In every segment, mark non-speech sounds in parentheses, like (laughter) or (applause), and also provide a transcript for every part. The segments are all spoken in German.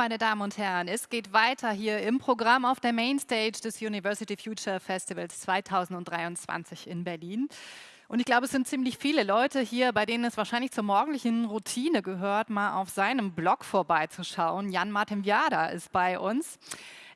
meine Damen und Herren, es geht weiter hier im Programm auf der Mainstage des University Future Festivals 2023 in Berlin. Und ich glaube, es sind ziemlich viele Leute hier, bei denen es wahrscheinlich zur morgendlichen Routine gehört, mal auf seinem Blog vorbeizuschauen. Jan Martin Viada ist bei uns.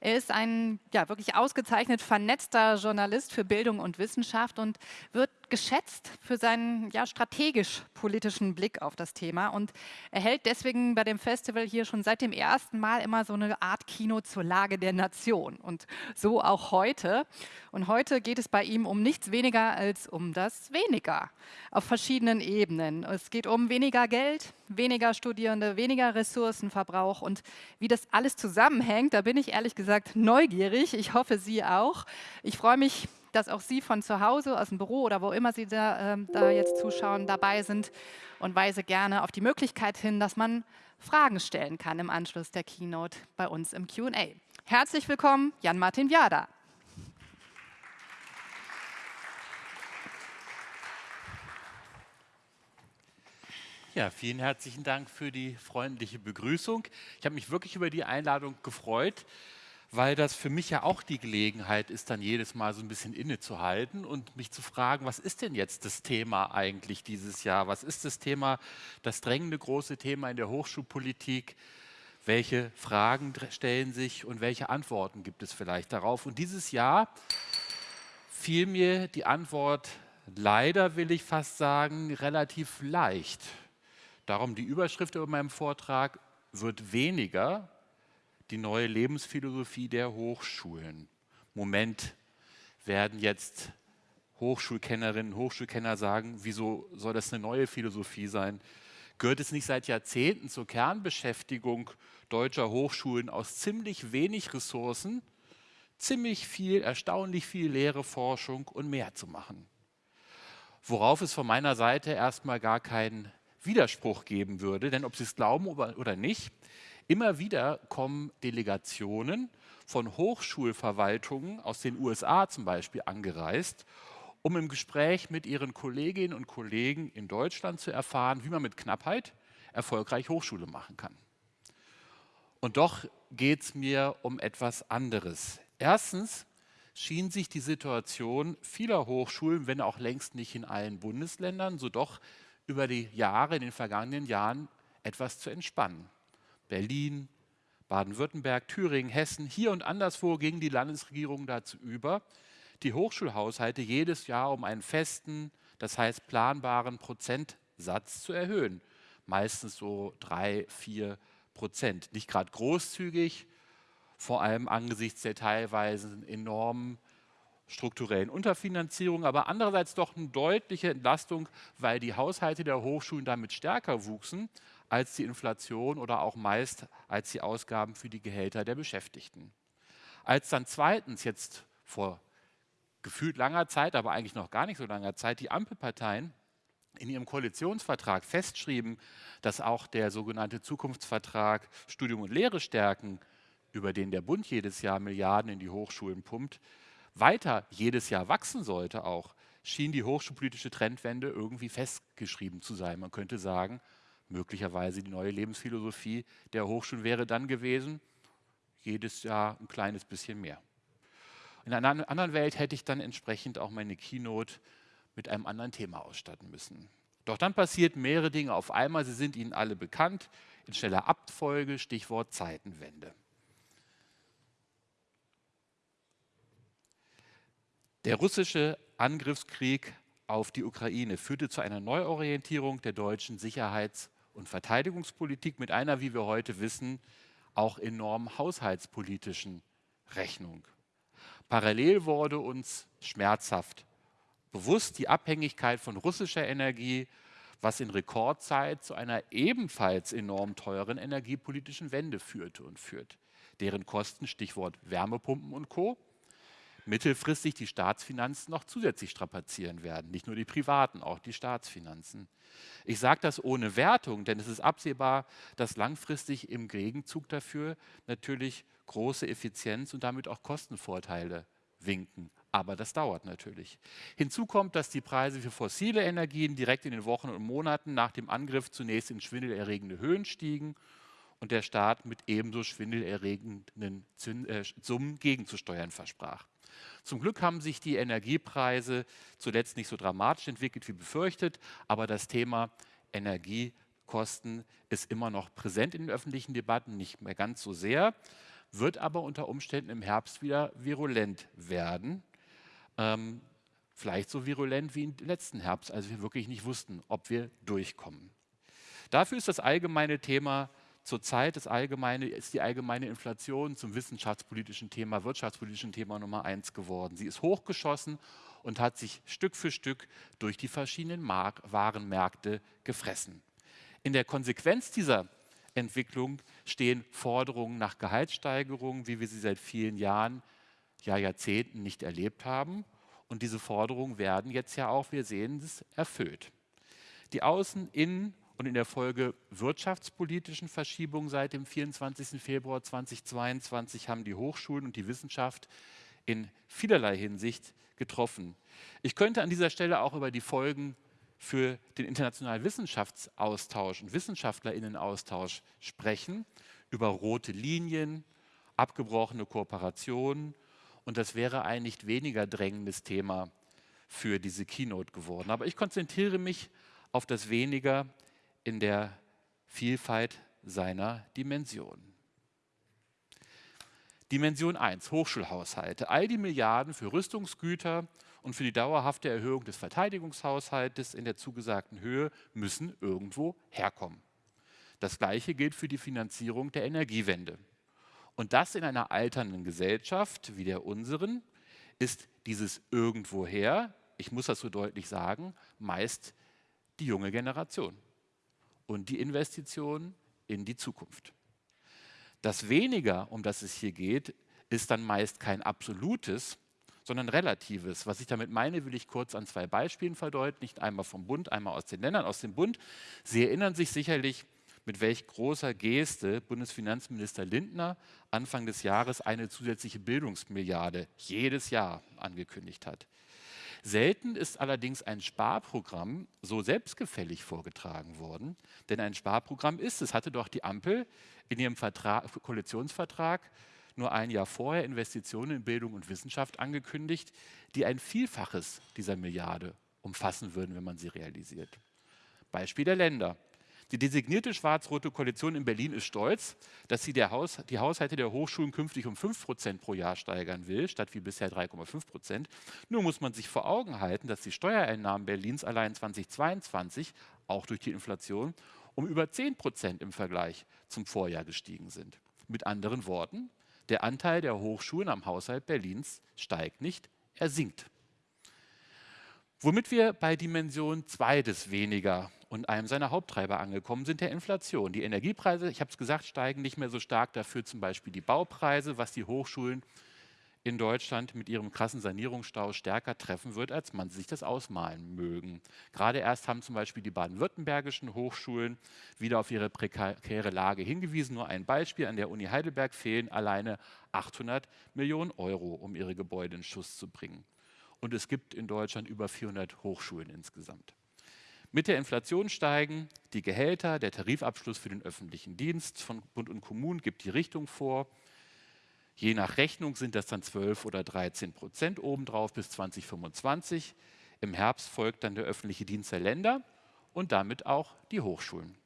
Er ist ein ja, wirklich ausgezeichnet vernetzter Journalist für Bildung und Wissenschaft und wird geschätzt für seinen ja, strategisch-politischen Blick auf das Thema und er hält deswegen bei dem Festival hier schon seit dem ersten Mal immer so eine Art Kino zur Lage der Nation und so auch heute. Und heute geht es bei ihm um nichts weniger als um das Weniger auf verschiedenen Ebenen. Es geht um weniger Geld, weniger Studierende, weniger Ressourcenverbrauch und wie das alles zusammenhängt, da bin ich ehrlich gesagt neugierig. Ich hoffe, Sie auch. Ich freue mich dass auch Sie von zu Hause, aus dem Büro oder wo immer Sie da, äh, da jetzt zuschauen, dabei sind und weise gerne auf die Möglichkeit hin, dass man Fragen stellen kann im Anschluss der Keynote bei uns im Q&A. Herzlich willkommen, Jan-Martin Viada. Ja, vielen herzlichen Dank für die freundliche Begrüßung. Ich habe mich wirklich über die Einladung gefreut weil das für mich ja auch die Gelegenheit ist, dann jedes Mal so ein bisschen innezuhalten und mich zu fragen, was ist denn jetzt das Thema eigentlich dieses Jahr? Was ist das Thema, das drängende große Thema in der Hochschulpolitik? Welche Fragen stellen sich und welche Antworten gibt es vielleicht darauf? Und dieses Jahr fiel mir die Antwort leider, will ich fast sagen, relativ leicht. Darum die Überschrift über meinem Vortrag wird weniger die neue Lebensphilosophie der Hochschulen. Moment werden jetzt Hochschulkennerinnen und Hochschulkenner sagen, wieso soll das eine neue Philosophie sein? Gehört es nicht seit Jahrzehnten zur Kernbeschäftigung deutscher Hochschulen aus ziemlich wenig Ressourcen, ziemlich viel, erstaunlich viel Lehre, Forschung und mehr zu machen? Worauf es von meiner Seite erstmal gar keinen Widerspruch geben würde, denn ob Sie es glauben oder nicht, Immer wieder kommen Delegationen von Hochschulverwaltungen aus den USA zum Beispiel angereist, um im Gespräch mit ihren Kolleginnen und Kollegen in Deutschland zu erfahren, wie man mit Knappheit erfolgreich Hochschule machen kann. Und doch geht es mir um etwas anderes. Erstens schien sich die Situation vieler Hochschulen, wenn auch längst nicht in allen Bundesländern, so doch über die Jahre, in den vergangenen Jahren etwas zu entspannen. Berlin, Baden-Württemberg, Thüringen, Hessen, hier und anderswo gingen die Landesregierungen dazu über, die Hochschulhaushalte jedes Jahr um einen festen, das heißt planbaren Prozentsatz zu erhöhen. Meistens so drei, vier Prozent. Nicht gerade großzügig, vor allem angesichts der teilweise enormen strukturellen Unterfinanzierung, aber andererseits doch eine deutliche Entlastung, weil die Haushalte der Hochschulen damit stärker wuchsen als die Inflation oder auch meist als die Ausgaben für die Gehälter der Beschäftigten. Als dann zweitens jetzt vor gefühlt langer Zeit, aber eigentlich noch gar nicht so langer Zeit, die Ampelparteien in ihrem Koalitionsvertrag festschrieben, dass auch der sogenannte Zukunftsvertrag Studium und Lehre stärken, über den der Bund jedes Jahr Milliarden in die Hochschulen pumpt, weiter jedes Jahr wachsen sollte auch, schien die hochschulpolitische Trendwende irgendwie festgeschrieben zu sein. Man könnte sagen, möglicherweise die neue Lebensphilosophie der Hochschulen wäre dann gewesen, jedes Jahr ein kleines bisschen mehr. In einer anderen Welt hätte ich dann entsprechend auch meine Keynote mit einem anderen Thema ausstatten müssen. Doch dann passiert mehrere Dinge auf einmal, sie sind Ihnen alle bekannt, in schneller Abfolge, Stichwort Zeitenwende. Der russische Angriffskrieg auf die Ukraine führte zu einer Neuorientierung der deutschen Sicherheits- und Verteidigungspolitik mit einer, wie wir heute wissen, auch enorm haushaltspolitischen Rechnung. Parallel wurde uns schmerzhaft bewusst die Abhängigkeit von russischer Energie, was in Rekordzeit zu einer ebenfalls enorm teuren energiepolitischen Wende führte und führt, deren Kosten, Stichwort Wärmepumpen und Co., mittelfristig die Staatsfinanzen noch zusätzlich strapazieren werden. Nicht nur die privaten, auch die Staatsfinanzen. Ich sage das ohne Wertung, denn es ist absehbar, dass langfristig im Gegenzug dafür natürlich große Effizienz und damit auch Kostenvorteile winken. Aber das dauert natürlich. Hinzu kommt, dass die Preise für fossile Energien direkt in den Wochen und Monaten nach dem Angriff zunächst in schwindelerregende Höhen stiegen und der Staat mit ebenso schwindelerregenden äh, Summen gegenzusteuern versprach. Zum Glück haben sich die Energiepreise zuletzt nicht so dramatisch entwickelt wie befürchtet, aber das Thema Energiekosten ist immer noch präsent in den öffentlichen Debatten, nicht mehr ganz so sehr, wird aber unter Umständen im Herbst wieder virulent werden. Ähm, vielleicht so virulent wie im letzten Herbst, als wir wirklich nicht wussten, ob wir durchkommen. Dafür ist das allgemeine Thema zurzeit das allgemeine, ist die allgemeine Inflation zum wissenschaftspolitischen Thema, wirtschaftspolitischen Thema Nummer eins geworden. Sie ist hochgeschossen und hat sich Stück für Stück durch die verschiedenen Mark Warenmärkte gefressen. In der Konsequenz dieser Entwicklung stehen Forderungen nach Gehaltssteigerungen, wie wir sie seit vielen Jahren, ja Jahrzehnten nicht erlebt haben. Und diese Forderungen werden jetzt ja auch, wir sehen es, erfüllt. Die Außen-, Innen- und in der Folge wirtschaftspolitischen Verschiebungen seit dem 24. Februar 2022 haben die Hochschulen und die Wissenschaft in vielerlei Hinsicht getroffen. Ich könnte an dieser Stelle auch über die Folgen für den internationalen Wissenschaftsaustausch und Wissenschaftlerinnenaustausch sprechen, über rote Linien, abgebrochene Kooperationen. Und das wäre ein nicht weniger drängendes Thema für diese Keynote geworden. Aber ich konzentriere mich auf das weniger in der Vielfalt seiner Dimensionen. Dimension 1, Hochschulhaushalte. All die Milliarden für Rüstungsgüter und für die dauerhafte Erhöhung des Verteidigungshaushaltes in der zugesagten Höhe müssen irgendwo herkommen. Das Gleiche gilt für die Finanzierung der Energiewende. Und das in einer alternden Gesellschaft wie der unseren ist dieses irgendwoher, ich muss das so deutlich sagen, meist die junge Generation und die Investition in die Zukunft. Das Weniger, um das es hier geht, ist dann meist kein absolutes, sondern relatives. Was ich damit meine, will ich kurz an zwei Beispielen verdeutlichen, einmal vom Bund, einmal aus den Ländern. Aus dem Bund, Sie erinnern sich sicherlich, mit welch großer Geste Bundesfinanzminister Lindner Anfang des Jahres eine zusätzliche Bildungsmilliarde jedes Jahr angekündigt hat. Selten ist allerdings ein Sparprogramm so selbstgefällig vorgetragen worden, denn ein Sparprogramm ist es, hatte doch die Ampel in ihrem Vertrag, Koalitionsvertrag nur ein Jahr vorher Investitionen in Bildung und Wissenschaft angekündigt, die ein Vielfaches dieser Milliarde umfassen würden, wenn man sie realisiert. Beispiel der Länder. Die designierte schwarz-rote Koalition in Berlin ist stolz, dass sie Haus, die Haushalte der Hochschulen künftig um 5 Prozent pro Jahr steigern will, statt wie bisher 3,5 Prozent. Nur muss man sich vor Augen halten, dass die Steuereinnahmen Berlins allein 2022, auch durch die Inflation, um über 10 Prozent im Vergleich zum Vorjahr gestiegen sind. Mit anderen Worten, der Anteil der Hochschulen am Haushalt Berlins steigt nicht, er sinkt. Womit wir bei Dimension 2 des Weniger und einem seiner Haupttreiber angekommen sind, der Inflation. Die Energiepreise, ich habe es gesagt, steigen nicht mehr so stark, dafür zum Beispiel die Baupreise, was die Hochschulen in Deutschland mit ihrem krassen Sanierungsstau stärker treffen wird, als man sich das ausmalen mögen. Gerade erst haben zum Beispiel die baden-württembergischen Hochschulen wieder auf ihre prekäre Lage hingewiesen. Nur ein Beispiel, an der Uni Heidelberg fehlen alleine 800 Millionen Euro, um ihre Gebäude in Schuss zu bringen. Und es gibt in Deutschland über 400 Hochschulen insgesamt. Mit der Inflation steigen die Gehälter, der Tarifabschluss für den öffentlichen Dienst von Bund und Kommunen gibt die Richtung vor. Je nach Rechnung sind das dann 12 oder 13 Prozent obendrauf bis 2025. Im Herbst folgt dann der öffentliche Dienst der Länder und damit auch die Hochschulen.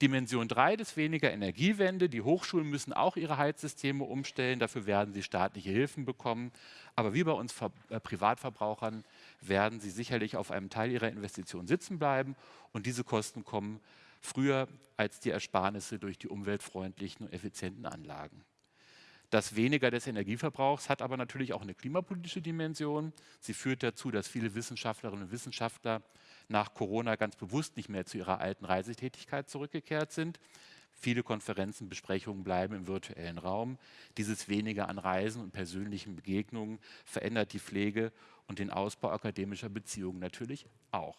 Dimension 3 des weniger Energiewende. Die Hochschulen müssen auch ihre Heizsysteme umstellen. Dafür werden sie staatliche Hilfen bekommen. Aber wie bei uns äh, Privatverbrauchern werden sie sicherlich auf einem Teil ihrer Investitionen sitzen bleiben. Und diese Kosten kommen früher als die Ersparnisse durch die umweltfreundlichen und effizienten Anlagen. Das Weniger des Energieverbrauchs hat aber natürlich auch eine klimapolitische Dimension. Sie führt dazu, dass viele Wissenschaftlerinnen und Wissenschaftler nach Corona ganz bewusst nicht mehr zu ihrer alten Reisetätigkeit zurückgekehrt sind. Viele Konferenzen, Besprechungen bleiben im virtuellen Raum. Dieses Weniger an Reisen und persönlichen Begegnungen verändert die Pflege und den Ausbau akademischer Beziehungen natürlich auch.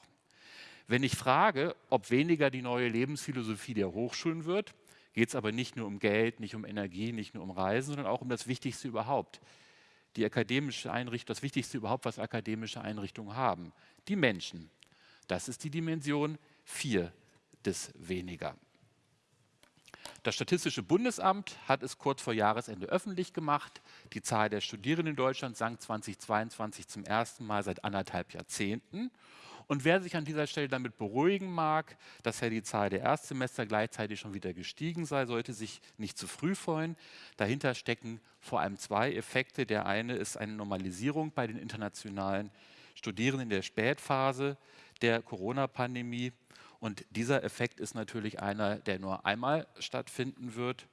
Wenn ich frage, ob weniger die neue Lebensphilosophie der Hochschulen wird, geht es aber nicht nur um Geld, nicht um Energie, nicht nur um Reisen, sondern auch um das Wichtigste überhaupt. Die akademische Einrichtung, das Wichtigste überhaupt, was akademische Einrichtungen haben. Die Menschen. Das ist die Dimension 4 des Weniger. Das Statistische Bundesamt hat es kurz vor Jahresende öffentlich gemacht. Die Zahl der Studierenden in Deutschland sank 2022 zum ersten Mal seit anderthalb Jahrzehnten. Und wer sich an dieser Stelle damit beruhigen mag, dass ja die Zahl der Erstsemester gleichzeitig schon wieder gestiegen sei, sollte sich nicht zu früh freuen. Dahinter stecken vor allem zwei Effekte. Der eine ist eine Normalisierung bei den internationalen Studierenden in der Spätphase der Corona-Pandemie. Und dieser Effekt ist natürlich einer, der nur einmal stattfinden wird.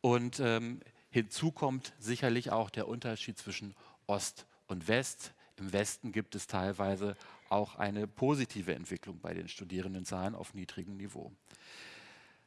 Und ähm, hinzu kommt sicherlich auch der Unterschied zwischen Ost und West. Im Westen gibt es teilweise auch eine positive Entwicklung bei den Studierendenzahlen auf niedrigem Niveau.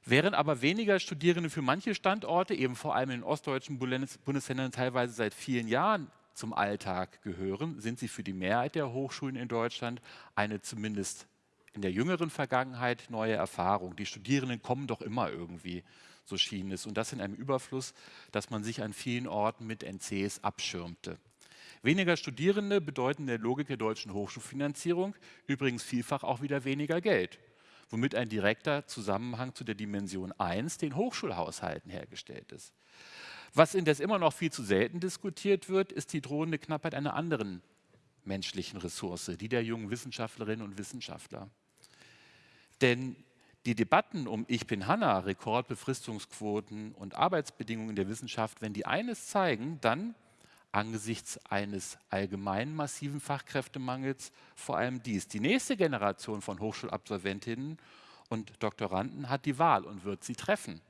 Während aber weniger Studierende für manche Standorte, eben vor allem in den ostdeutschen Bundesländern teilweise seit vielen Jahren zum Alltag gehören, sind sie für die Mehrheit der Hochschulen in Deutschland eine zumindest in der jüngeren Vergangenheit neue Erfahrung. Die Studierenden kommen doch immer irgendwie, so schien es. Und das in einem Überfluss, dass man sich an vielen Orten mit NCs abschirmte. Weniger Studierende bedeuten in der Logik der deutschen Hochschulfinanzierung übrigens vielfach auch wieder weniger Geld, womit ein direkter Zusammenhang zu der Dimension 1, den Hochschulhaushalten, hergestellt ist. Was indes immer noch viel zu selten diskutiert wird, ist die drohende Knappheit einer anderen menschlichen Ressource, die der jungen Wissenschaftlerinnen und Wissenschaftler. Denn die Debatten um Ich bin Hanna, Rekordbefristungsquoten und Arbeitsbedingungen der Wissenschaft, wenn die eines zeigen, dann angesichts eines allgemeinen massiven Fachkräftemangels vor allem dies. Die nächste Generation von Hochschulabsolventinnen und Doktoranden hat die Wahl und wird sie treffen,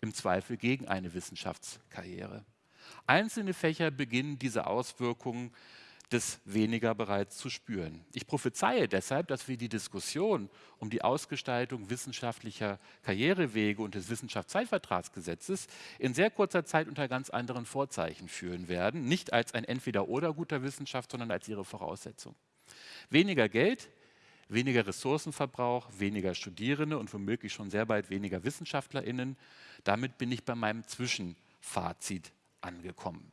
im Zweifel gegen eine Wissenschaftskarriere. Einzelne Fächer beginnen diese Auswirkungen des weniger bereits zu spüren. Ich prophezeie deshalb, dass wir die Diskussion um die Ausgestaltung wissenschaftlicher Karrierewege und des Wissenschaftszeitvertragsgesetzes in sehr kurzer Zeit unter ganz anderen Vorzeichen führen werden, nicht als ein Entweder-Oder guter Wissenschaft, sondern als ihre Voraussetzung. Weniger Geld, weniger Ressourcenverbrauch, weniger Studierende und womöglich schon sehr bald weniger WissenschaftlerInnen. Damit bin ich bei meinem Zwischenfazit angekommen.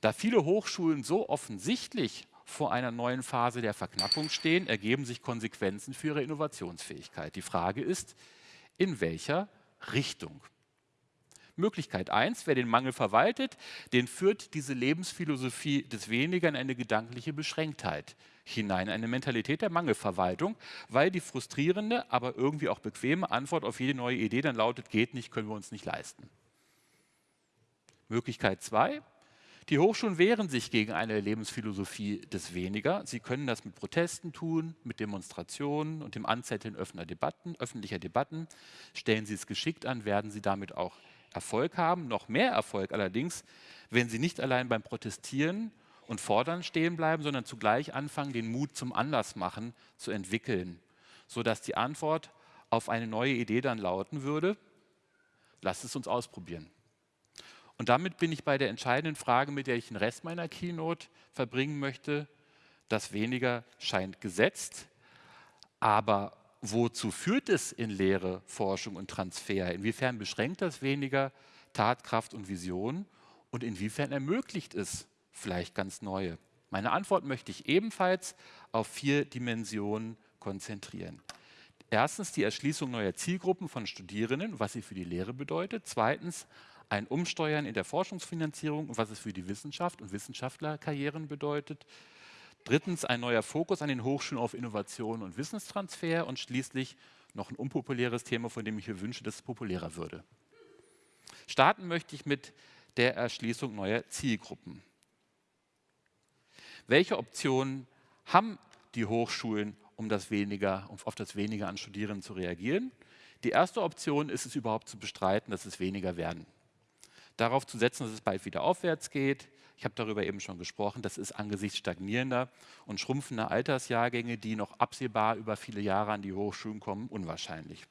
Da viele Hochschulen so offensichtlich vor einer neuen Phase der Verknappung stehen, ergeben sich Konsequenzen für ihre Innovationsfähigkeit. Die Frage ist, in welcher Richtung? Möglichkeit 1, wer den Mangel verwaltet, den führt diese Lebensphilosophie des Weniger in eine gedankliche Beschränktheit hinein, eine Mentalität der Mangelverwaltung, weil die frustrierende, aber irgendwie auch bequeme Antwort auf jede neue Idee dann lautet, geht nicht, können wir uns nicht leisten. Möglichkeit 2, die Hochschulen wehren sich gegen eine Lebensphilosophie des Weniger. Sie können das mit Protesten tun, mit Demonstrationen und dem Anzetteln Debatten, öffentlicher Debatten. Stellen Sie es geschickt an, werden Sie damit auch Erfolg haben. Noch mehr Erfolg allerdings, wenn Sie nicht allein beim Protestieren und Fordern stehen bleiben, sondern zugleich anfangen, den Mut zum Andersmachen zu entwickeln, sodass die Antwort auf eine neue Idee dann lauten würde, lasst es uns ausprobieren. Und damit bin ich bei der entscheidenden Frage, mit der ich den Rest meiner Keynote verbringen möchte. Das weniger scheint gesetzt, aber wozu führt es in Lehre, Forschung und Transfer? Inwiefern beschränkt das weniger Tatkraft und Vision und inwiefern ermöglicht es vielleicht ganz neue? Meine Antwort möchte ich ebenfalls auf vier Dimensionen konzentrieren. Erstens die Erschließung neuer Zielgruppen von Studierenden, was sie für die Lehre bedeutet. Zweitens ein Umsteuern in der Forschungsfinanzierung und was es für die Wissenschaft und Wissenschaftlerkarrieren bedeutet. Drittens ein neuer Fokus an den Hochschulen auf Innovation und Wissenstransfer und schließlich noch ein unpopuläres Thema, von dem ich mir wünsche, dass es populärer würde. Starten möchte ich mit der Erschließung neuer Zielgruppen. Welche Optionen haben die Hochschulen, um das weniger, um auf das weniger an Studierenden zu reagieren? Die erste Option ist es überhaupt zu bestreiten, dass es weniger werden darauf zu setzen, dass es bald wieder aufwärts geht. Ich habe darüber eben schon gesprochen, das ist angesichts stagnierender und schrumpfender Altersjahrgänge, die noch absehbar über viele Jahre an die Hochschulen kommen, unwahrscheinlich.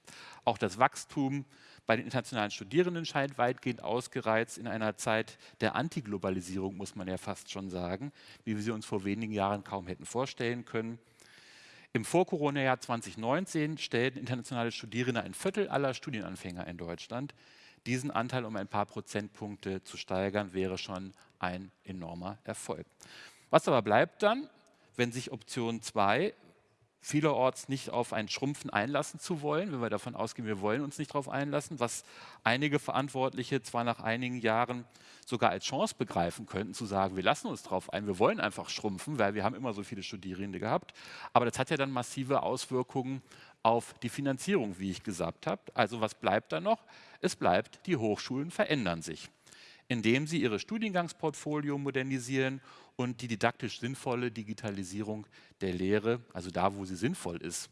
Auch das Wachstum bei den internationalen Studierenden scheint weitgehend ausgereizt in einer Zeit der Antiglobalisierung, muss man ja fast schon sagen, wie wir sie uns vor wenigen Jahren kaum hätten vorstellen können. Im Vor-Corona-Jahr 2019 stellten internationale Studierende ein Viertel aller Studienanfänger in Deutschland. Diesen Anteil um ein paar Prozentpunkte zu steigern, wäre schon ein enormer Erfolg. Was aber bleibt dann, wenn sich Option 2 vielerorts nicht auf ein Schrumpfen einlassen zu wollen, wenn wir davon ausgehen, wir wollen uns nicht darauf einlassen, was einige Verantwortliche zwar nach einigen Jahren sogar als Chance begreifen könnten, zu sagen, wir lassen uns darauf ein, wir wollen einfach schrumpfen, weil wir haben immer so viele Studierende gehabt. Aber das hat ja dann massive Auswirkungen auf die Finanzierung, wie ich gesagt habe. Also was bleibt da noch? Es bleibt, die Hochschulen verändern sich, indem sie ihre Studiengangsportfolio modernisieren und die didaktisch sinnvolle Digitalisierung der Lehre, also da, wo sie sinnvoll ist,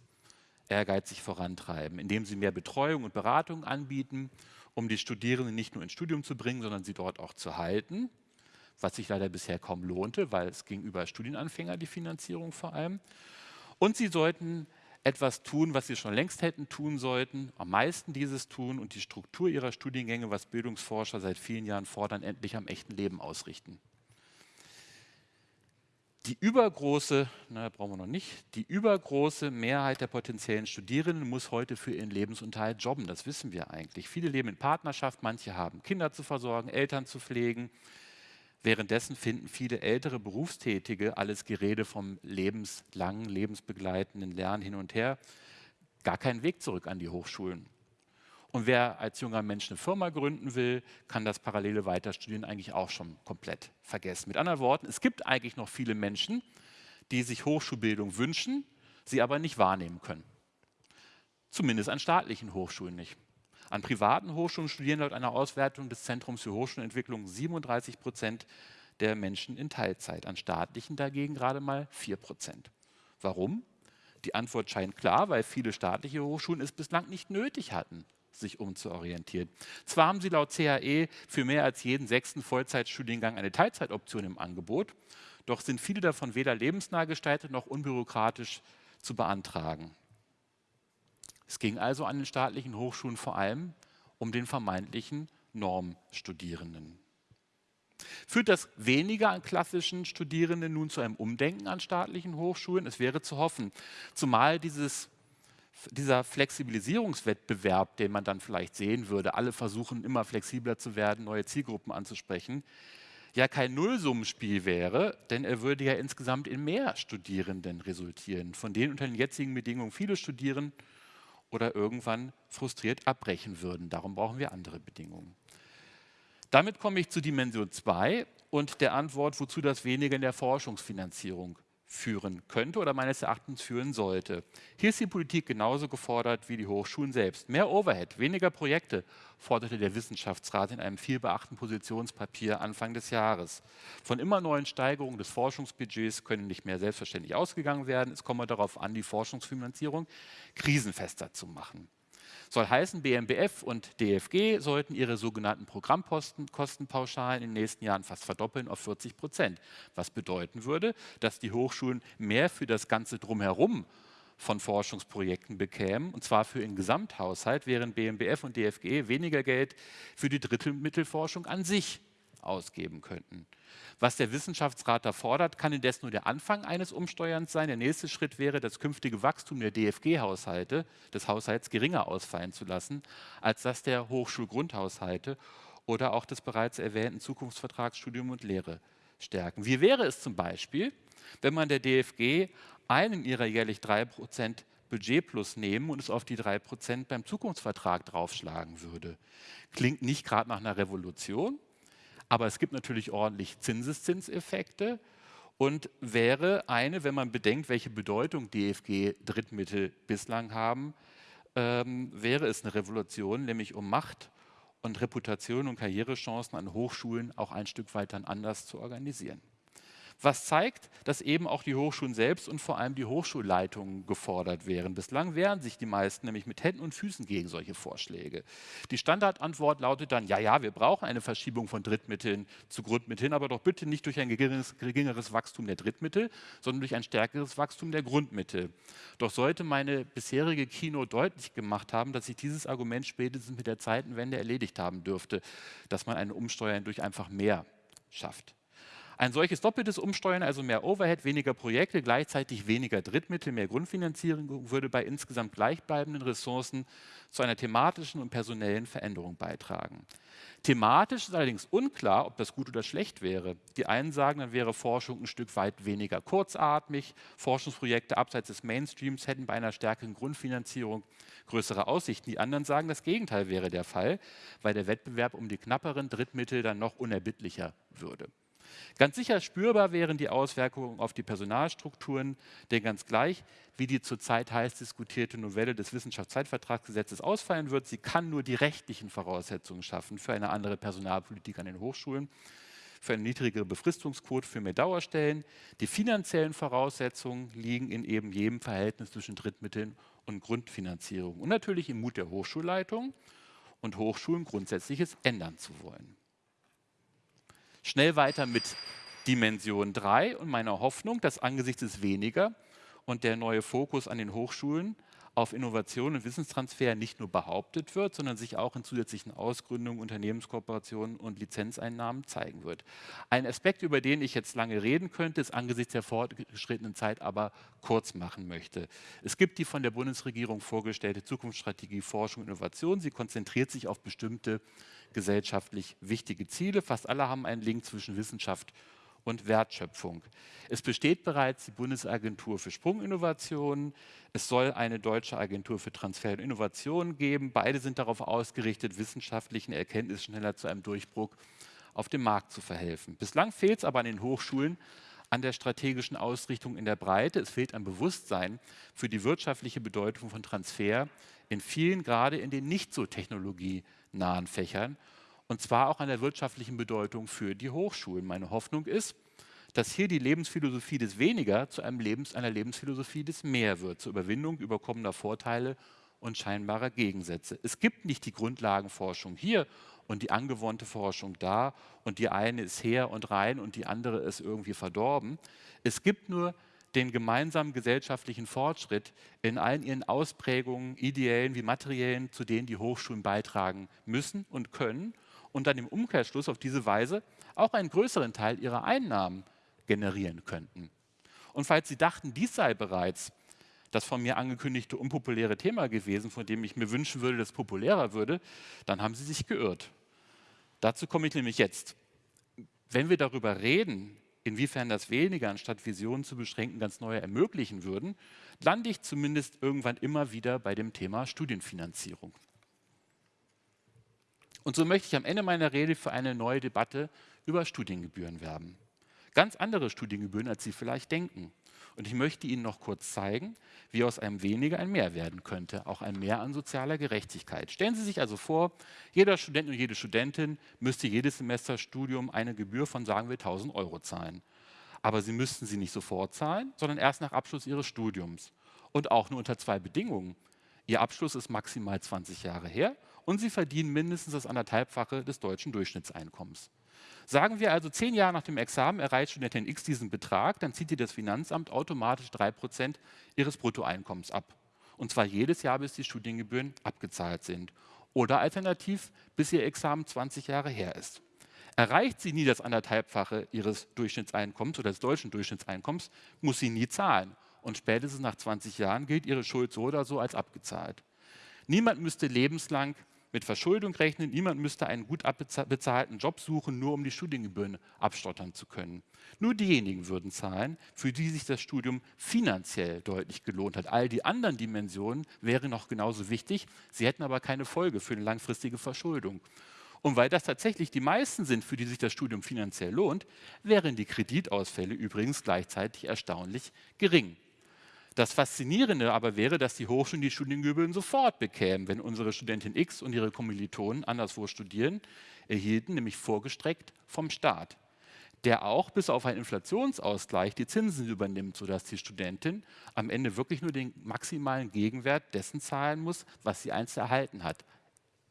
ehrgeizig vorantreiben, indem sie mehr Betreuung und Beratung anbieten, um die Studierenden nicht nur ins Studium zu bringen, sondern sie dort auch zu halten, was sich leider bisher kaum lohnte, weil es gegenüber Studienanfänger die Finanzierung vor allem. Und sie sollten etwas tun, was sie schon längst hätten tun sollten, am meisten dieses tun und die Struktur ihrer Studiengänge, was Bildungsforscher seit vielen Jahren fordern, endlich am echten Leben ausrichten die übergroße, na, brauchen wir noch nicht, die übergroße Mehrheit der potenziellen Studierenden muss heute für ihren Lebensunterhalt jobben. Das wissen wir eigentlich. Viele leben in Partnerschaft, manche haben Kinder zu versorgen, Eltern zu pflegen. Währenddessen finden viele ältere Berufstätige alles Gerede vom lebenslangen, lebensbegleitenden Lernen hin und her gar keinen Weg zurück an die Hochschulen. Und wer als junger Mensch eine Firma gründen will, kann das parallele Weiterstudieren eigentlich auch schon komplett vergessen. Mit anderen Worten, es gibt eigentlich noch viele Menschen, die sich Hochschulbildung wünschen, sie aber nicht wahrnehmen können. Zumindest an staatlichen Hochschulen nicht. An privaten Hochschulen studieren laut einer Auswertung des Zentrums für Hochschulentwicklung 37 Prozent der Menschen in Teilzeit, an staatlichen dagegen gerade mal 4 Prozent. Warum? Die Antwort scheint klar, weil viele staatliche Hochschulen es bislang nicht nötig hatten, sich umzuorientieren. Zwar haben sie laut CAE für mehr als jeden sechsten Vollzeitstudiengang eine Teilzeitoption im Angebot, doch sind viele davon weder lebensnah gestaltet noch unbürokratisch zu beantragen. Es ging also an den staatlichen Hochschulen vor allem um den vermeintlichen Normstudierenden. Führt das weniger an klassischen Studierenden nun zu einem Umdenken an staatlichen Hochschulen? Es wäre zu hoffen, zumal dieses dieser Flexibilisierungswettbewerb, den man dann vielleicht sehen würde, alle versuchen immer flexibler zu werden, neue Zielgruppen anzusprechen, ja kein Nullsummenspiel wäre, denn er würde ja insgesamt in mehr Studierenden resultieren, von denen unter den jetzigen Bedingungen viele studieren oder irgendwann frustriert abbrechen würden. Darum brauchen wir andere Bedingungen. Damit komme ich zu Dimension 2 und der Antwort, wozu das weniger in der Forschungsfinanzierung führen könnte oder meines Erachtens führen sollte. Hier ist die Politik genauso gefordert wie die Hochschulen selbst. Mehr Overhead, weniger Projekte, forderte der Wissenschaftsrat in einem vielbeachten Positionspapier Anfang des Jahres. Von immer neuen Steigerungen des Forschungsbudgets können nicht mehr selbstverständlich ausgegangen werden. Es komme darauf an, die Forschungsfinanzierung krisenfester zu machen. Soll heißen, BMBF und DFG sollten ihre sogenannten Programmkostenpauschalen in den nächsten Jahren fast verdoppeln auf 40 Prozent. Was bedeuten würde, dass die Hochschulen mehr für das Ganze drumherum von Forschungsprojekten bekämen, und zwar für den Gesamthaushalt, während BMBF und DFG weniger Geld für die Drittelmittelforschung an sich ausgeben könnten. Was der Wissenschaftsrat da fordert, kann indes nur der Anfang eines Umsteuerns sein. Der nächste Schritt wäre, das künftige Wachstum der DFG-Haushalte, des Haushalts geringer ausfallen zu lassen, als das der Hochschulgrundhaushalte oder auch des bereits erwähnten Zukunftsvertrags Studium und Lehre stärken. Wie wäre es zum Beispiel, wenn man der DFG einen ihrer jährlich 3% Budget plus nehmen und es auf die 3% beim Zukunftsvertrag draufschlagen würde? Klingt nicht gerade nach einer Revolution, aber es gibt natürlich ordentlich Zinseszinseffekte. Und wäre eine, wenn man bedenkt, welche Bedeutung DFG-Drittmittel bislang haben, ähm, wäre es eine Revolution, nämlich um Macht und Reputation und Karrierechancen an Hochschulen auch ein Stück weit dann anders zu organisieren was zeigt, dass eben auch die Hochschulen selbst und vor allem die Hochschulleitungen gefordert wären. Bislang wehren sich die meisten nämlich mit Händen und Füßen gegen solche Vorschläge. Die Standardantwort lautet dann, ja, ja, wir brauchen eine Verschiebung von Drittmitteln zu Grundmitteln, aber doch bitte nicht durch ein geringeres, geringeres Wachstum der Drittmittel, sondern durch ein stärkeres Wachstum der Grundmittel. Doch sollte meine bisherige Kino deutlich gemacht haben, dass sich dieses Argument spätestens mit der Zeitenwende erledigt haben dürfte, dass man ein Umsteuern durch einfach mehr schafft. Ein solches doppeltes Umsteuern, also mehr Overhead, weniger Projekte, gleichzeitig weniger Drittmittel, mehr Grundfinanzierung, würde bei insgesamt gleichbleibenden Ressourcen zu einer thematischen und personellen Veränderung beitragen. Thematisch ist allerdings unklar, ob das gut oder schlecht wäre. Die einen sagen, dann wäre Forschung ein Stück weit weniger kurzatmig. Forschungsprojekte abseits des Mainstreams hätten bei einer stärkeren Grundfinanzierung größere Aussichten. Die anderen sagen, das Gegenteil wäre der Fall, weil der Wettbewerb um die knapperen Drittmittel dann noch unerbittlicher würde. Ganz sicher spürbar wären die Auswirkungen auf die Personalstrukturen, denn ganz gleich, wie die zurzeit heiß diskutierte Novelle des Wissenschaftszeitvertragsgesetzes ausfallen wird, sie kann nur die rechtlichen Voraussetzungen schaffen für eine andere Personalpolitik an den Hochschulen, für eine niedrigere Befristungsquote, für mehr Dauerstellen. Die finanziellen Voraussetzungen liegen in eben jedem Verhältnis zwischen Drittmitteln und Grundfinanzierung und natürlich im Mut der Hochschulleitung und Hochschulen Grundsätzliches ändern zu wollen. Schnell weiter mit Dimension 3 und meiner Hoffnung, dass angesichts des weniger und der neue Fokus an den Hochschulen auf Innovation und Wissenstransfer nicht nur behauptet wird, sondern sich auch in zusätzlichen Ausgründungen, Unternehmenskooperationen und Lizenzeinnahmen zeigen wird. Ein Aspekt, über den ich jetzt lange reden könnte, ist angesichts der fortgeschrittenen Zeit aber kurz machen möchte. Es gibt die von der Bundesregierung vorgestellte Zukunftsstrategie Forschung und Innovation. Sie konzentriert sich auf bestimmte gesellschaftlich wichtige Ziele. Fast alle haben einen Link zwischen Wissenschaft und Wertschöpfung. Es besteht bereits die Bundesagentur für Sprunginnovationen. Es soll eine deutsche Agentur für Transfer und Innovation geben. Beide sind darauf ausgerichtet, wissenschaftlichen Erkenntnissen schneller zu einem Durchbruch auf dem Markt zu verhelfen. Bislang fehlt es aber an den Hochschulen an der strategischen Ausrichtung in der Breite. Es fehlt ein Bewusstsein für die wirtschaftliche Bedeutung von Transfer in vielen, gerade in den nicht so technologienahen Fächern und zwar auch an der wirtschaftlichen Bedeutung für die Hochschulen. Meine Hoffnung ist, dass hier die Lebensphilosophie des Weniger zu einem Lebens, einer Lebensphilosophie des Mehr wird, zur Überwindung überkommener Vorteile und scheinbarer Gegensätze. Es gibt nicht die Grundlagenforschung hier und die angewandte Forschung da und die eine ist her und rein und die andere ist irgendwie verdorben. Es gibt nur den gemeinsamen gesellschaftlichen Fortschritt in allen ihren Ausprägungen, ideellen wie materiellen, zu denen die Hochschulen beitragen müssen und können und dann im Umkehrschluss auf diese Weise auch einen größeren Teil ihrer Einnahmen generieren könnten. Und falls Sie dachten, dies sei bereits das von mir angekündigte unpopuläre Thema gewesen, von dem ich mir wünschen würde, dass es populärer würde, dann haben Sie sich geirrt. Dazu komme ich nämlich jetzt. Wenn wir darüber reden, inwiefern das weniger anstatt Visionen zu beschränken ganz neue ermöglichen würden, lande ich zumindest irgendwann immer wieder bei dem Thema Studienfinanzierung. Und so möchte ich am Ende meiner Rede für eine neue Debatte über Studiengebühren werben. Ganz andere Studiengebühren, als Sie vielleicht denken. Und ich möchte Ihnen noch kurz zeigen, wie aus einem weniger ein Mehr werden könnte, auch ein Mehr an sozialer Gerechtigkeit. Stellen Sie sich also vor, jeder Student und jede Studentin müsste jedes Semester Studium eine Gebühr von, sagen wir, 1000 Euro zahlen. Aber Sie müssten sie nicht sofort zahlen, sondern erst nach Abschluss Ihres Studiums. Und auch nur unter zwei Bedingungen. Ihr Abschluss ist maximal 20 Jahre her und sie verdienen mindestens das anderthalbfache des deutschen Durchschnittseinkommens. Sagen wir also, zehn Jahre nach dem Examen erreicht Studentin X diesen Betrag, dann zieht ihr das Finanzamt automatisch drei Prozent ihres Bruttoeinkommens ab. Und zwar jedes Jahr, bis die Studiengebühren abgezahlt sind. Oder alternativ, bis ihr Examen 20 Jahre her ist. Erreicht sie nie das anderthalbfache ihres Durchschnittseinkommens oder des deutschen Durchschnittseinkommens, muss sie nie zahlen. Und spätestens nach 20 Jahren gilt ihre Schuld so oder so als abgezahlt. Niemand müsste lebenslang mit Verschuldung rechnen. Niemand müsste einen gut bezahlten Job suchen, nur um die Studiengebühren abstottern zu können. Nur diejenigen würden zahlen, für die sich das Studium finanziell deutlich gelohnt hat. All die anderen Dimensionen wären noch genauso wichtig, sie hätten aber keine Folge für eine langfristige Verschuldung. Und weil das tatsächlich die meisten sind, für die sich das Studium finanziell lohnt, wären die Kreditausfälle übrigens gleichzeitig erstaunlich gering. Das Faszinierende aber wäre, dass die Hochschulen die Studiengebühren sofort bekämen, wenn unsere Studentin X und ihre Kommilitonen anderswo studieren, erhielten nämlich vorgestreckt vom Staat, der auch bis auf einen Inflationsausgleich die Zinsen übernimmt, sodass die Studentin am Ende wirklich nur den maximalen Gegenwert dessen zahlen muss, was sie einst erhalten hat.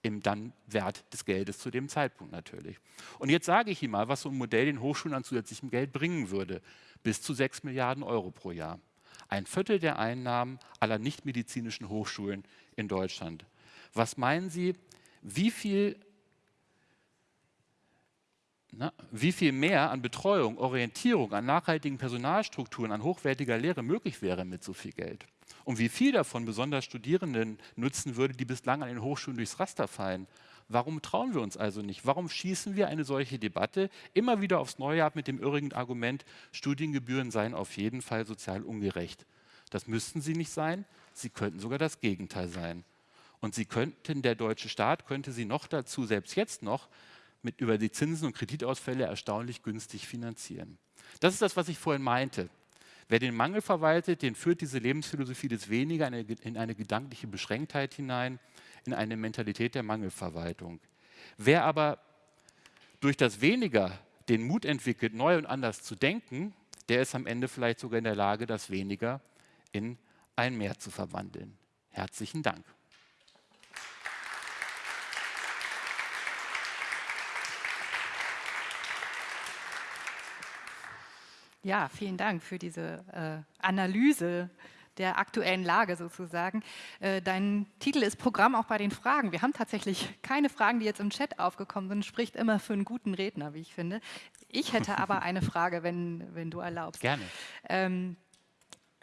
Im dann Wert des Geldes zu dem Zeitpunkt natürlich. Und jetzt sage ich Ihnen mal, was so ein Modell den Hochschulen an zusätzlichem Geld bringen würde. Bis zu 6 Milliarden Euro pro Jahr ein Viertel der Einnahmen aller nichtmedizinischen Hochschulen in Deutschland. Was meinen Sie, wie viel Na, wie viel mehr an Betreuung, Orientierung, an nachhaltigen Personalstrukturen, an hochwertiger Lehre möglich wäre mit so viel Geld? Und wie viel davon besonders Studierenden nutzen würde, die bislang an den Hochschulen durchs Raster fallen? Warum trauen wir uns also nicht? Warum schießen wir eine solche Debatte immer wieder aufs Neue ab mit dem irrigen Argument, Studiengebühren seien auf jeden Fall sozial ungerecht? Das müssten sie nicht sein, sie könnten sogar das Gegenteil sein. Und sie könnten, der deutsche Staat könnte sie noch dazu, selbst jetzt noch, mit über die Zinsen und Kreditausfälle erstaunlich günstig finanzieren. Das ist das, was ich vorhin meinte. Wer den Mangel verwaltet, den führt diese Lebensphilosophie des Weniger in eine, in eine gedankliche Beschränktheit hinein, in eine Mentalität der Mangelverwaltung. Wer aber durch das Weniger den Mut entwickelt, neu und anders zu denken, der ist am Ende vielleicht sogar in der Lage, das Weniger in ein Mehr zu verwandeln. Herzlichen Dank. Ja, vielen Dank für diese äh, Analyse der aktuellen Lage sozusagen. Äh, dein Titel ist Programm auch bei den Fragen. Wir haben tatsächlich keine Fragen, die jetzt im Chat aufgekommen sind. Spricht immer für einen guten Redner, wie ich finde. Ich hätte aber (laughs) eine Frage, wenn, wenn du erlaubst. Gerne. Ähm,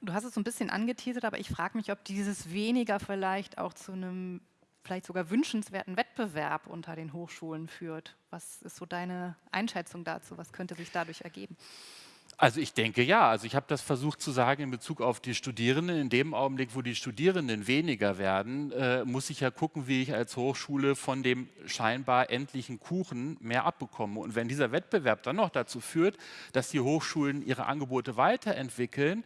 du hast es so ein bisschen angeteasert, aber ich frage mich, ob dieses weniger vielleicht auch zu einem vielleicht sogar wünschenswerten Wettbewerb unter den Hochschulen führt. Was ist so deine Einschätzung dazu? Was könnte sich dadurch ergeben? Also ich denke ja. Also ich habe das versucht zu sagen in Bezug auf die Studierenden. In dem Augenblick, wo die Studierenden weniger werden, äh, muss ich ja gucken, wie ich als Hochschule von dem scheinbar endlichen Kuchen mehr abbekomme. Und wenn dieser Wettbewerb dann noch dazu führt, dass die Hochschulen ihre Angebote weiterentwickeln,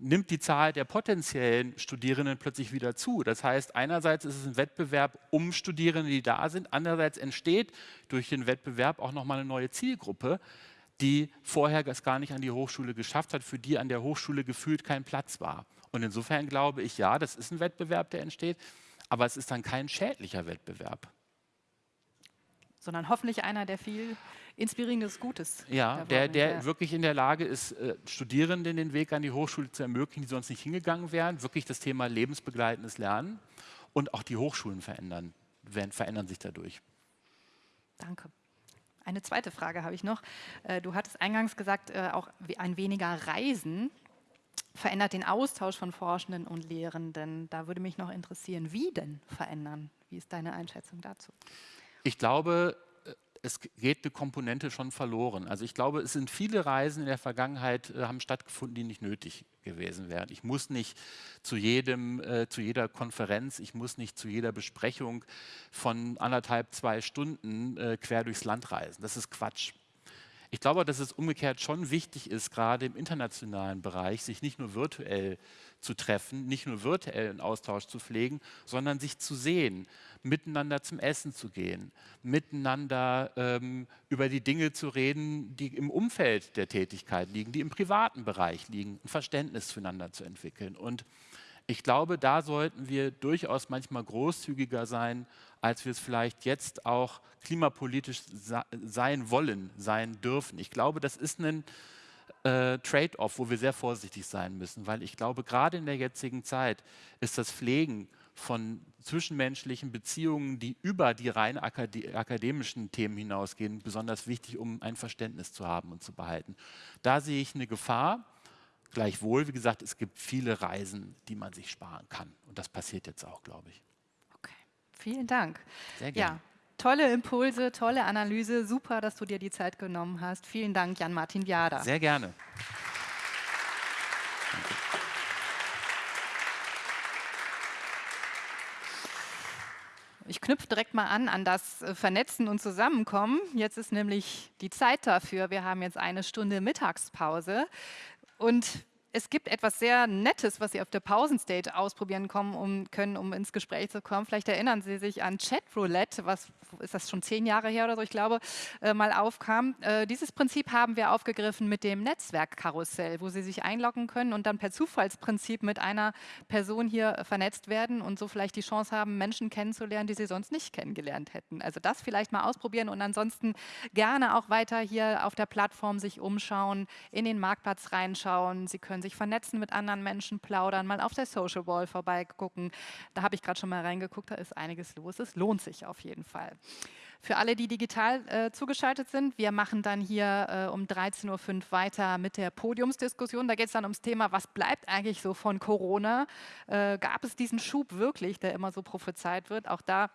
nimmt die Zahl der potenziellen Studierenden plötzlich wieder zu. Das heißt, einerseits ist es ein Wettbewerb um Studierende, die da sind, andererseits entsteht durch den Wettbewerb auch nochmal eine neue Zielgruppe, die vorher es gar nicht an die Hochschule geschafft hat, für die an der Hochschule gefühlt kein Platz war. Und insofern glaube ich, ja, das ist ein Wettbewerb, der entsteht, aber es ist dann kein schädlicher Wettbewerb. Sondern hoffentlich einer, der viel inspirierendes Gutes. Ja, der, der wirklich in der Lage ist, äh, Studierenden den Weg an die Hochschule zu ermöglichen, die sonst nicht hingegangen wären. Wirklich das Thema lebensbegleitendes Lernen und auch die Hochschulen verändern, verändern sich dadurch. Danke. Eine zweite Frage habe ich noch. Äh, du hattest eingangs gesagt, äh, auch ein weniger Reisen verändert den Austausch von Forschenden und Lehrenden. Da würde mich noch interessieren, wie denn verändern? Wie ist deine Einschätzung dazu? Ich glaube, es geht eine Komponente schon verloren. Also ich glaube, es sind viele Reisen in der Vergangenheit äh, haben stattgefunden, die nicht nötig gewesen wären. Ich muss nicht zu jedem, äh, zu jeder Konferenz, ich muss nicht zu jeder Besprechung von anderthalb, zwei Stunden äh, quer durchs Land reisen. Das ist Quatsch. Ich glaube, dass es umgekehrt schon wichtig ist, gerade im internationalen Bereich, sich nicht nur virtuell zu treffen, nicht nur virtuell einen Austausch zu pflegen, sondern sich zu sehen, miteinander zum Essen zu gehen, miteinander ähm, über die Dinge zu reden, die im Umfeld der Tätigkeit liegen, die im privaten Bereich liegen, ein Verständnis füreinander zu entwickeln. Und ich glaube, da sollten wir durchaus manchmal großzügiger sein, als wir es vielleicht jetzt auch klimapolitisch sein wollen, sein dürfen. Ich glaube, das ist ein äh, Trade-off, wo wir sehr vorsichtig sein müssen, weil ich glaube, gerade in der jetzigen Zeit ist das Pflegen von zwischenmenschlichen Beziehungen, die über die rein akademischen Themen hinausgehen, besonders wichtig, um ein Verständnis zu haben und zu behalten. Da sehe ich eine Gefahr. Gleichwohl, wie gesagt, es gibt viele Reisen, die man sich sparen kann. Und das passiert jetzt auch, glaube ich. Okay, vielen Dank. Sehr gerne. Ja, tolle Impulse, tolle Analyse. Super, dass du dir die Zeit genommen hast. Vielen Dank, Jan-Martin Biada. Sehr gerne. Ich knüpfe direkt mal an an das äh, Vernetzen und Zusammenkommen. Jetzt ist nämlich die Zeit dafür. Wir haben jetzt eine Stunde Mittagspause und es gibt etwas sehr Nettes, was Sie auf der Pausenstage ausprobieren kommen, um, können, um ins Gespräch zu kommen. Vielleicht erinnern Sie sich an Chatroulette, was ist das schon zehn Jahre her oder so, ich glaube, äh, mal aufkam. Äh, dieses Prinzip haben wir aufgegriffen mit dem Netzwerkkarussell, wo Sie sich einloggen können und dann per Zufallsprinzip mit einer Person hier vernetzt werden und so vielleicht die Chance haben, Menschen kennenzulernen, die Sie sonst nicht kennengelernt hätten. Also das vielleicht mal ausprobieren und ansonsten gerne auch weiter hier auf der Plattform sich umschauen, in den Marktplatz reinschauen. Sie können sich vernetzen mit anderen Menschen, plaudern, mal auf der Social Wall vorbeigucken. Da habe ich gerade schon mal reingeguckt, da ist einiges los. Es lohnt sich auf jeden Fall. Für alle, die digital äh, zugeschaltet sind, wir machen dann hier äh, um 13.05 Uhr weiter mit der Podiumsdiskussion. Da geht es dann ums Thema, was bleibt eigentlich so von Corona? Äh, gab es diesen Schub wirklich, der immer so prophezeit wird? Auch da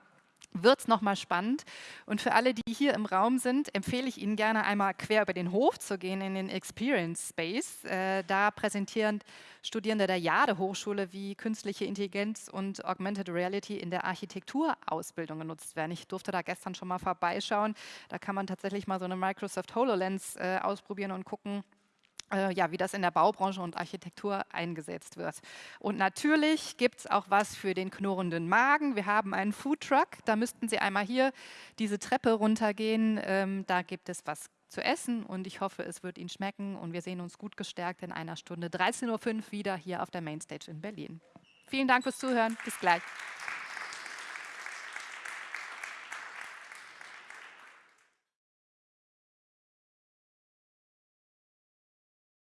wird es nochmal spannend. Und für alle, die hier im Raum sind, empfehle ich Ihnen gerne einmal quer über den Hof zu gehen in den Experience Space. Äh, da präsentieren Studierende der Jade Hochschule, wie künstliche Intelligenz und Augmented Reality in der Architekturausbildung genutzt werden. Ich durfte da gestern schon mal vorbeischauen. Da kann man tatsächlich mal so eine Microsoft HoloLens äh, ausprobieren und gucken, ja, wie das in der Baubranche und Architektur eingesetzt wird. Und natürlich gibt es auch was für den knurrenden Magen. Wir haben einen Foodtruck, da müssten Sie einmal hier diese Treppe runtergehen. Ähm, da gibt es was zu essen und ich hoffe, es wird Ihnen schmecken und wir sehen uns gut gestärkt in einer Stunde 13.05 Uhr wieder hier auf der Mainstage in Berlin. Vielen Dank fürs Zuhören. Bis gleich.